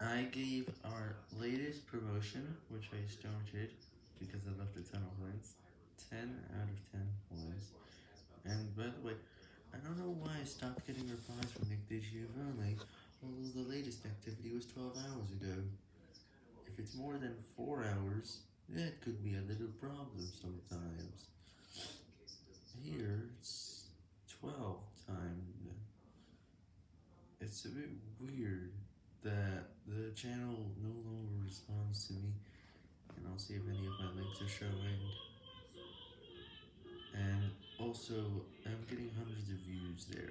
I gave our latest promotion, which I started because I left a ton of points, 10 out of 10 points. And by the way, I don't know why I stopped getting replies from Nick DiGiovanni, although the latest activity was 12 hours ago. If it's more than 4 hours, that could be a little problem sometimes. Here, it's 12 time. It's a bit weird channel no longer responds to me, and I'll see if any of my links are showing. And also, I'm getting hundreds of views there.